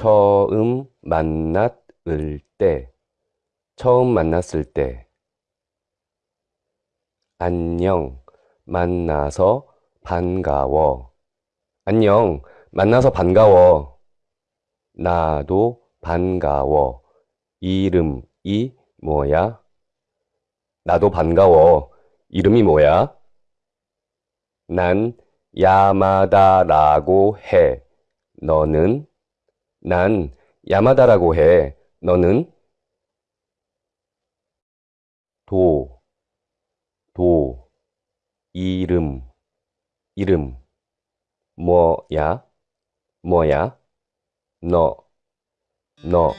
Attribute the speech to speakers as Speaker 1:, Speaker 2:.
Speaker 1: 처음 만났을 때, 처음 만났을 때. 안녕, 만나서 반가워. 안녕, 만나서 반가워. 나도 반가워. 이름이 뭐야? 나도 반가워. 이름이 뭐야? 난 야마다라고 해. 너는? 난 야마다라고 해. 너는? 도, 도, 이름, 이름. 뭐야? 뭐야? 너, 너.